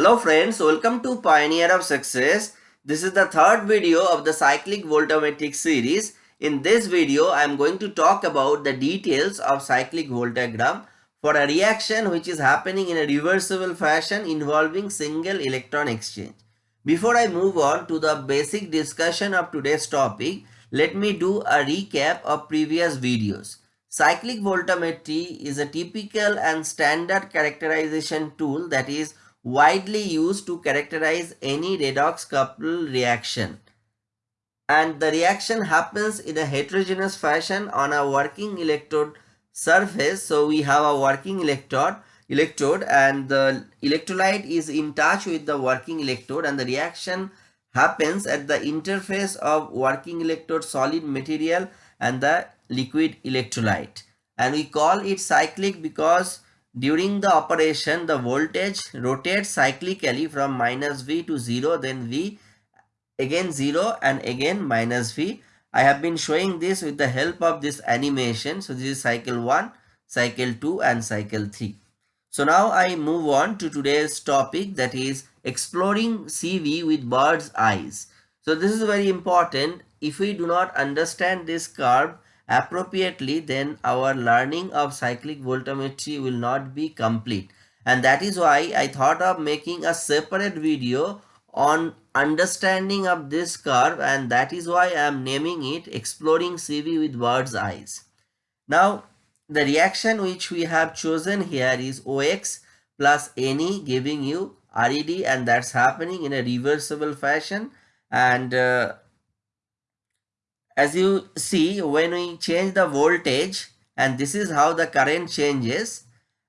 Hello friends, welcome to Pioneer of Success. This is the third video of the cyclic voltammetric series. In this video, I am going to talk about the details of cyclic voltammogram for a reaction which is happening in a reversible fashion involving single electron exchange. Before I move on to the basic discussion of today's topic, let me do a recap of previous videos. Cyclic voltammetry is a typical and standard characterization tool that is widely used to characterize any redox couple reaction. And the reaction happens in a heterogeneous fashion on a working electrode surface. So we have a working electrode electrode and the electrolyte is in touch with the working electrode and the reaction happens at the interface of working electrode solid material and the liquid electrolyte and we call it cyclic because during the operation the voltage rotates cyclically from minus V to 0 then V again 0 and again minus V. I have been showing this with the help of this animation. So this is cycle 1, cycle 2 and cycle 3. So now I move on to today's topic that is exploring CV with bird's eyes. So this is very important. If we do not understand this curve appropriately then our learning of cyclic voltammetry will not be complete and that is why I thought of making a separate video on understanding of this curve and that is why I am naming it exploring CV with bird's eyes. Now the reaction which we have chosen here is OX plus Ne giving you RED and that's happening in a reversible fashion and uh, as you see when we change the voltage and this is how the current changes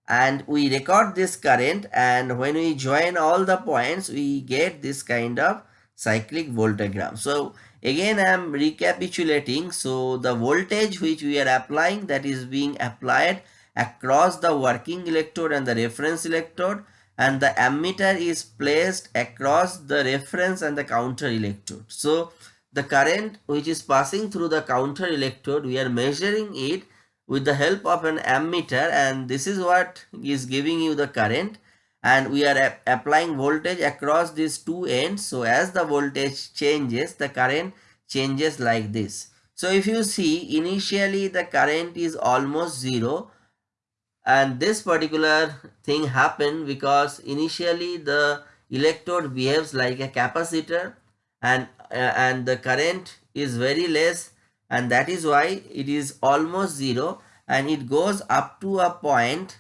and we record this current and when we join all the points we get this kind of cyclic voltammogram. So again i am recapitulating. So the voltage which we are applying that is being applied across the working electrode and the reference electrode and the ammeter is placed across the reference and the counter electrode. So the current which is passing through the counter electrode we are measuring it with the help of an ammeter and this is what is giving you the current. And we are applying voltage across these two ends so as the voltage changes the current changes like this. So if you see initially the current is almost zero and this particular thing happened because initially the electrode behaves like a capacitor and Uh, and the current is very less and that is why it is almost zero and it goes up to a point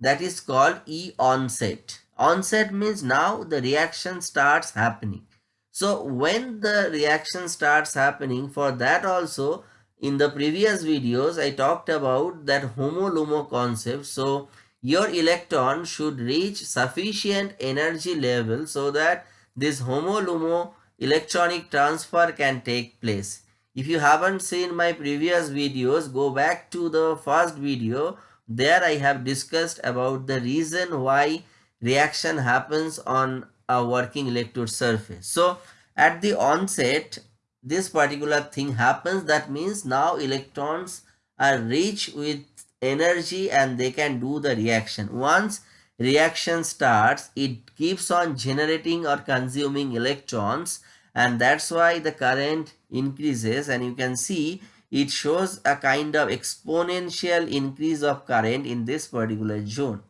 that is called E onset. Onset means now the reaction starts happening. So when the reaction starts happening for that also in the previous videos I talked about that HOMO-LUMO concept. So your electron should reach sufficient energy level so that this HOMO-LUMO electronic transfer can take place. If you haven't seen my previous videos, go back to the first video. There I have discussed about the reason why reaction happens on a working electrode surface. So at the onset, this particular thing happens. That means now electrons are rich with energy and they can do the reaction. Once reaction starts, it keeps on generating or consuming electrons and that's why the current increases and you can see it shows a kind of exponential increase of current in this particular zone.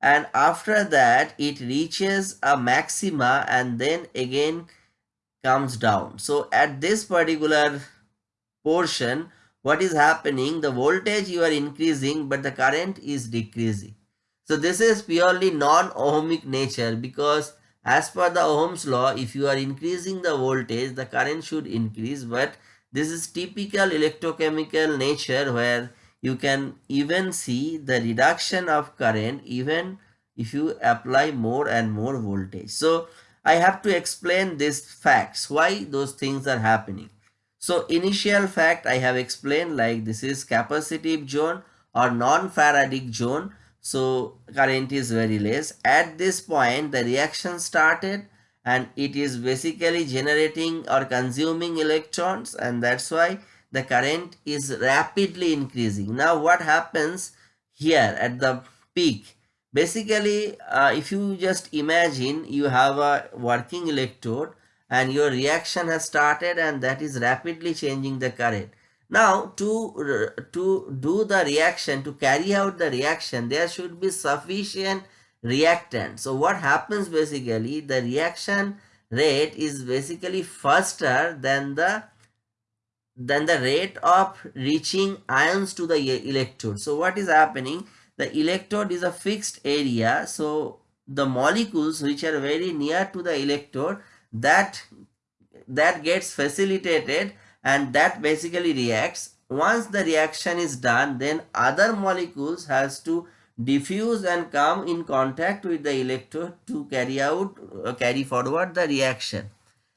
And after that it reaches a maxima and then again comes down. So at this particular portion what is happening? The voltage you are increasing but the current is decreasing so this is purely non-ohmic nature because as per the Ohm's law, if you are increasing the voltage, the current should increase. But this is typical electrochemical nature where you can even see the reduction of current even if you apply more and more voltage. So I have to explain these facts, why those things are happening. So initial fact I have explained like this is capacitive zone or non-Faradic zone so current is very less. At this point the reaction started and it is basically generating or consuming electrons and that's why the current is rapidly increasing. Now what happens here at the peak? Basically uh, if you just imagine you have a working electrode and your reaction has started and that is rapidly changing the current now to to do the reaction to carry out the reaction there should be sufficient reactant so what happens basically the reaction rate is basically faster than the than the rate of reaching ions to the electrode. So what is happening? The electrode is a fixed area. So the molecules which are very near to the electrode that that gets facilitated and that basically reacts. Once the reaction is done then other molecules has to diffuse and come in contact with the electrode to carry out uh, carry forward the reaction.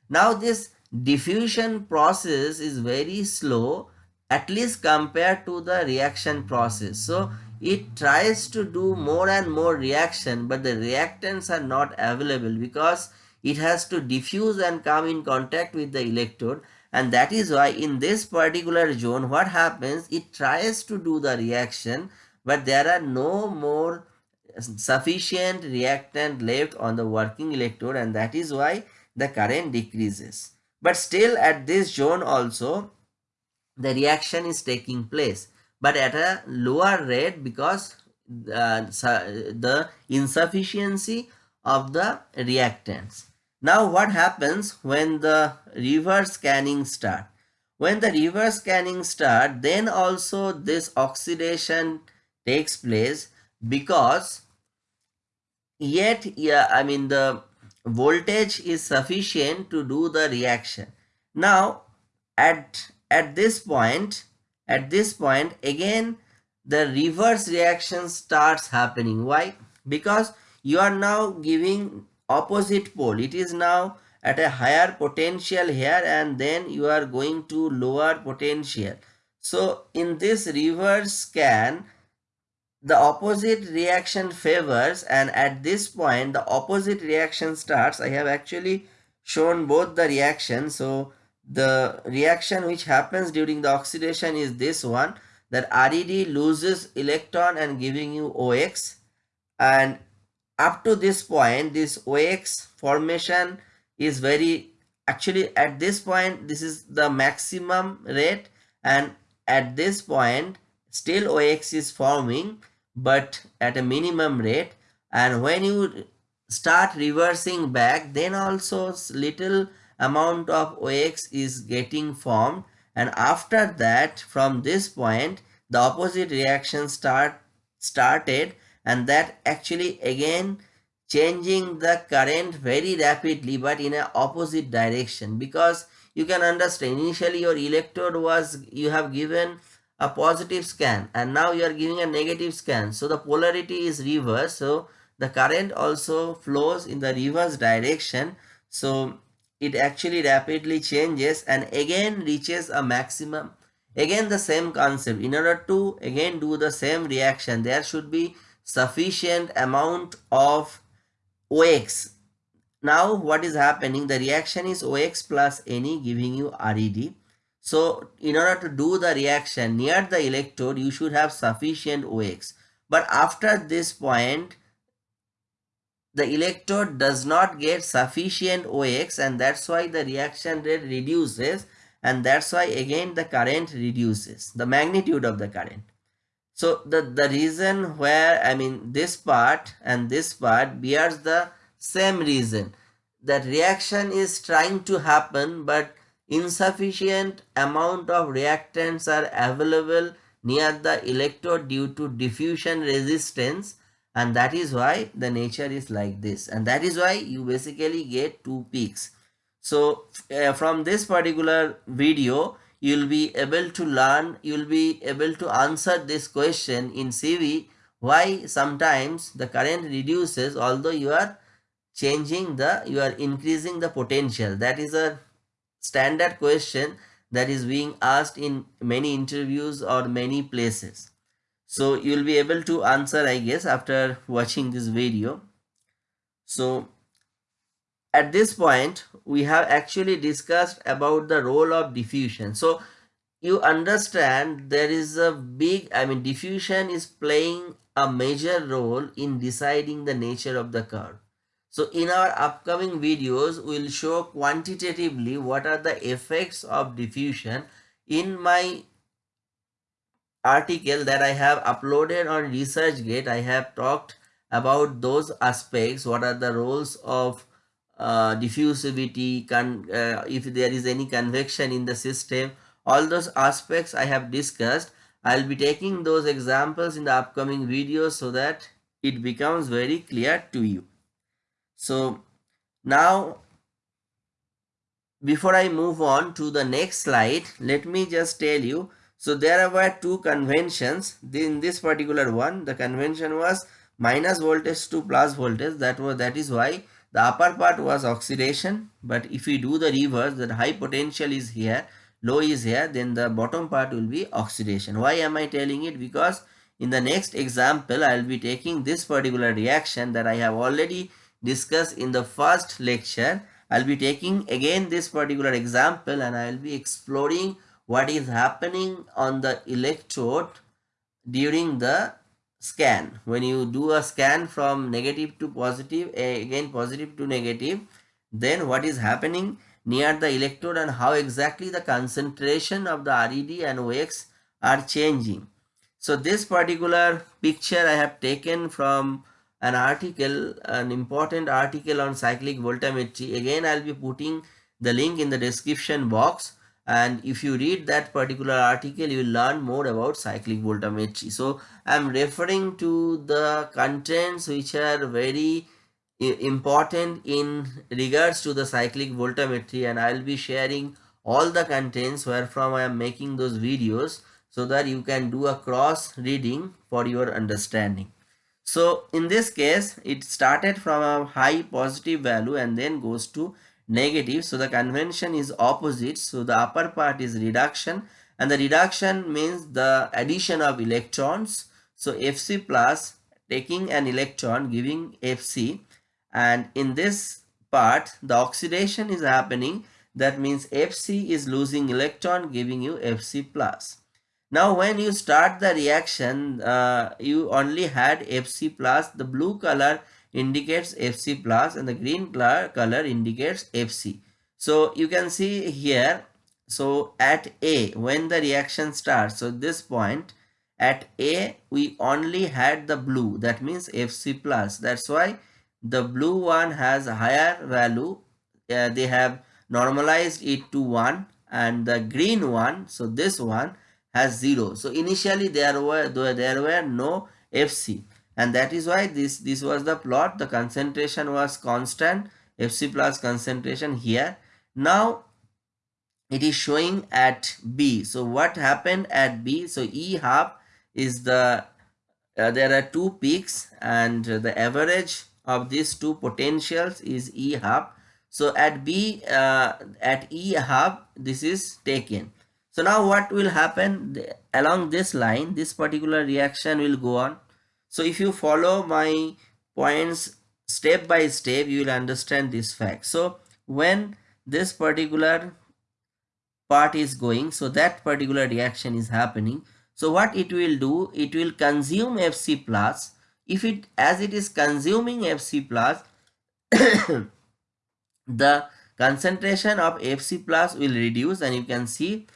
Now this diffusion process is very slow at least compared to the reaction process. So it tries to do more and more reaction but the reactants are not available because it has to diffuse and come in contact with the electrode and that is why in this particular zone what happens it tries to do the reaction but there are no more sufficient reactant left on the working electrode and that is why the current decreases but still at this zone also the reaction is taking place but at a lower rate because uh, the insufficiency of the reactants. Now what happens when the reverse scanning start? When the reverse scanning start then also this oxidation takes place because yet yeah I mean the voltage is sufficient to do the reaction. Now at at this point at this point again the reverse reaction starts happening why because you are now giving opposite pole. It is now at a higher potential here and then you are going to lower potential. So in this reverse scan the opposite reaction favors and at this point the opposite reaction starts. I have actually shown both the reactions so the reaction which happens during the oxidation is this one that RED loses electron and giving you OX and up to this point this OX formation is very actually at this point this is the maximum rate. And at this point still OX is forming but at a minimum rate. And when you start reversing back then also little amount of OX is getting formed. And after that from this point the opposite reaction start started and that actually again changing the current very rapidly but in a opposite direction. Because you can understand initially your electrode was you have given a positive scan and now you are giving a negative scan. So the polarity is reverse so the current also flows in the reverse direction. So it actually rapidly changes and again reaches a maximum. Again the same concept. In order to again do the same reaction there should be sufficient amount of OX now what is happening? The reaction is OX plus Ne giving you RED so in order to do the reaction near the electrode you should have sufficient OX but after this point the electrode does not get sufficient OX and that's why the reaction rate reduces and that's why again the current reduces the magnitude of the current. So the, the reason where I mean this part and this part bears the same reason. That reaction is trying to happen but insufficient amount of reactants are available near the electrode due to diffusion resistance and that is why the nature is like this. And that is why you basically get two peaks. So uh, from this particular video you'll be able to learn you'll be able to answer this question in CV why sometimes the current reduces although you are changing the you are increasing the potential? That is a standard question that is being asked in many interviews or many places. So you'll be able to answer i guess after watching this video. So at this point we have actually discussed about the role of diffusion so you understand there is a big i mean diffusion is playing a major role in deciding the nature of the curve. So in our upcoming videos, we'll show quantitatively what are the effects of diffusion. In my article that I have uploaded on ResearchGate, I have talked about those aspects, what are the roles of uh, diffusivity, uh, if there is any convection in the system, all those aspects I have discussed. I'll be taking those examples in the upcoming videos so that it becomes very clear to you. So now before I move on to the next slide, let me just tell you. So there were two conventions. In this particular one, the convention was minus voltage to plus voltage. That was that is why the upper part was oxidation. But if we do the reverse, that high potential is here, low is here, then the bottom part will be oxidation. Why am I telling it? Because in the next example, I will be taking this particular reaction that I have already discussed in the first lecture. I'll be taking again this particular example and I'll be exploring what is happening on the electrode during the scan. When you do a scan from negative to positive, eh, again positive to negative, then what is happening near the electrode and how exactly the concentration of the RED and OX are changing. So this particular picture I have taken from an article, an important article on cyclic voltammetry. Again, I'll be putting the link in the description box. And if you read that particular article, you will learn more about cyclic voltammetry. So I'm referring to the contents which are very important in regards to the cyclic voltammetry and I'll be sharing all the contents where from I am making those videos so that you can do a cross reading for your understanding. So in this case, it started from a high positive value and then goes to negative. So the convention is opposite. So the upper part is reduction and the reduction means the addition of electrons. So Fc plus taking an electron giving Fc and in this part the oxidation is happening that means Fc is losing electron giving you Fc plus. Now when you start the reaction, uh, you only had Fc plus. The blue color indicates Fc plus and the green color, indicates Fc. So you can see here, so at A, when the reaction starts, so this point, at A, we only had the blue, that means Fc plus. That's why the blue one has a higher value. Uh, they have normalized it to 1 and the green one, so this one has 0. So initially there were there were no Fc and that is why this this was the plot the concentration was constant Fc plus concentration here. Now it is showing at B. So what happened at B? So E half is the uh, there are two peaks and the average of these two potentials is E half. So at B uh, at E half this is taken so now what will happen along this line, this particular reaction will go on. So if you follow my points step by step, you will understand this fact. So when this particular part is going, so that particular reaction is happening. So what it will do, it will consume Fc plus. If it, as it is consuming Fc plus, the concentration of Fc plus will reduce and you can see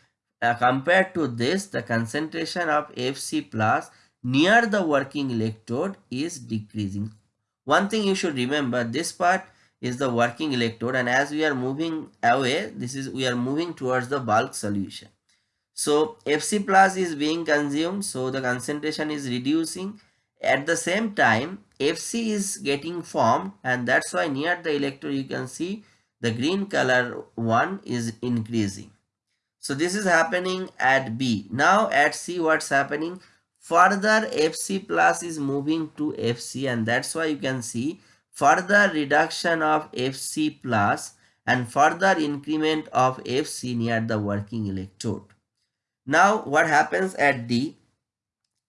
uh, compared to this, the concentration of Fc plus near the working electrode is decreasing. One thing you should remember, this part is the working electrode and as we are moving away, this is we are moving towards the bulk solution. So Fc plus is being consumed, so the concentration is reducing. At the same time, Fc is getting formed and that's why near the electrode you can see the green color one is increasing. So this is happening at B. Now at C what's happening? Further Fc plus is moving to Fc and that's why you can see further reduction of Fc plus and further increment of Fc near the working electrode. Now what happens at D?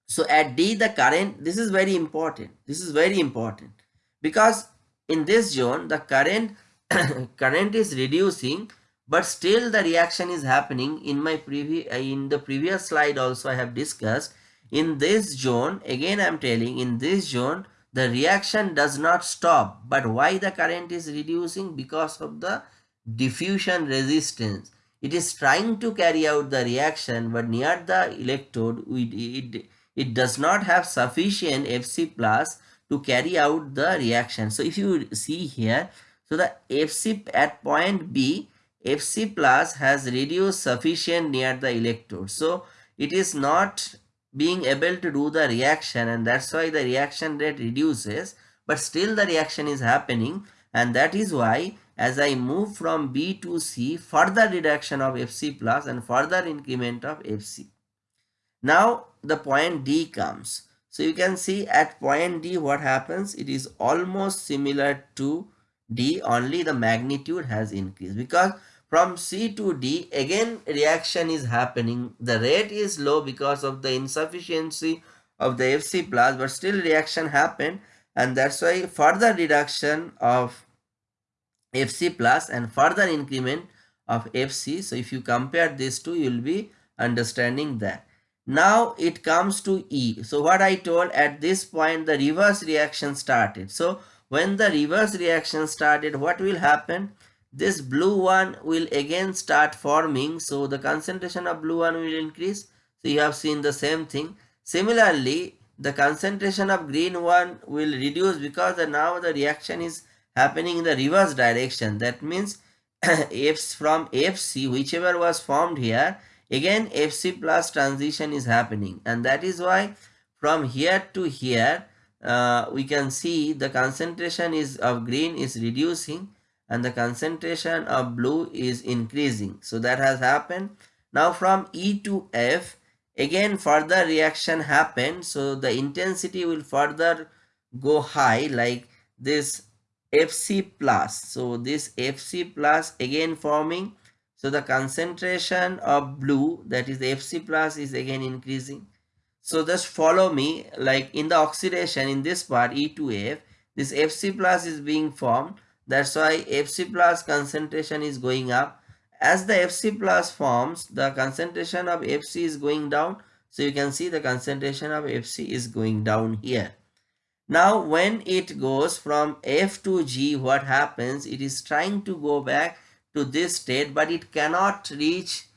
So at D the current, this is very important. This is very important because in this zone the current current is reducing but still the reaction is happening in my previous in the previous slide also i have discussed in this zone, again I am telling in this zone, the reaction does not stop. But why the current is reducing? Because of the diffusion resistance. It is trying to carry out the reaction but near the electrode it, it, it does not have sufficient Fc plus to carry out the reaction. So if you see here, so the Fc at point B, Fc plus has reduced sufficient near the electrode. So it is not being able to do the reaction and that's why the reaction rate reduces but still the reaction is happening and that is why as I move from B to C further reduction of Fc plus and further increment of Fc. Now the point D comes. So you can see at point D what happens it is almost similar to D only the magnitude has increased because from C to D, again reaction is happening. The rate is low because of the insufficiency of the Fc plus, but still reaction happened. And that's why further reduction of Fc plus and further increment of Fc. So if you compare these two, you will be understanding that. Now it comes to E. So what I told at this point, the reverse reaction started. So when the reverse reaction started, what will happen? This blue one will again start forming so the concentration of blue one will increase. So you have seen the same thing. Similarly the concentration of green one will reduce because the, now the reaction is happening in the reverse direction. That means F from fc whichever was formed here again fc plus transition is happening. And that is why from here to here uh, we can see the concentration is of green is reducing and the concentration of blue is increasing. So that has happened. Now from E to F, again further reaction happened. So the intensity will further go high like this Fc plus. So this Fc plus again forming. So the concentration of blue that is Fc plus is again increasing. So just follow me like in the oxidation in this part E to F this Fc plus is being formed that's why Fc plus concentration is going up. As the Fc plus forms, the concentration of Fc is going down. So you can see the concentration of Fc is going down here. Now when it goes from F to G, what happens? It is trying to go back to this state, but it cannot reach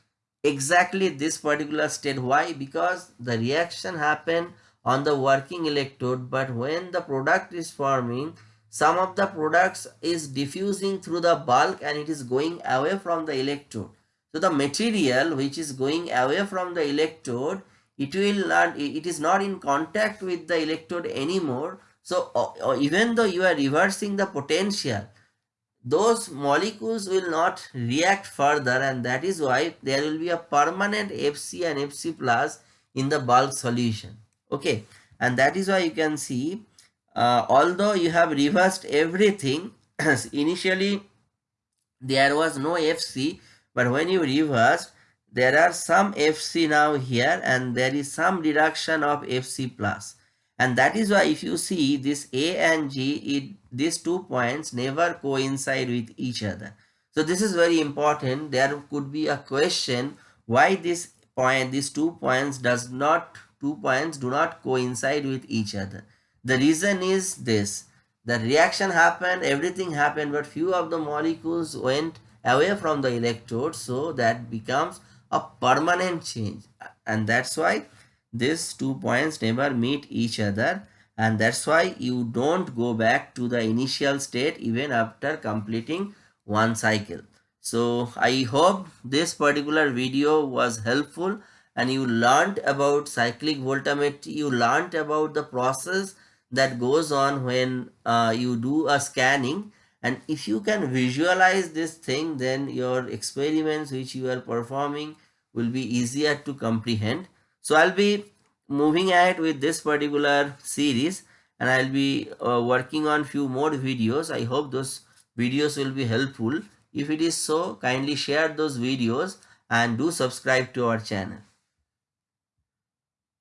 exactly this particular state. Why? Because the reaction happened on the working electrode, but when the product is forming, some of the products is diffusing through the bulk and it is going away from the electrode. So the material which is going away from the electrode, it will not, it is not in contact with the electrode anymore. So even though you are reversing the potential, those molecules will not react further and that is why there will be a permanent FC and FC plus in the bulk solution. Okay, and that is why you can see uh, although you have reversed everything initially there was no fc but when you reverse there are some fc now here and there is some reduction of fc plus. And that is why if you see this a and g it, these two points never coincide with each other. So this is very important. There could be a question why this point these two points does not two points do not coincide with each other the reason is this. The reaction happened, everything happened, but few of the molecules went away from the electrode. So that becomes a permanent change. And that's why these two points never meet each other. And that's why you don't go back to the initial state even after completing one cycle. So I hope this particular video was helpful and you learned about cyclic voltammetry. You learned about the process that goes on when uh, you do a scanning. And if you can visualize this thing then your experiments which you are performing will be easier to comprehend. So i'll be moving ahead with this particular series and i'll be uh, working on few more videos. I hope those videos will be helpful. If it is so kindly share those videos and do subscribe to our channel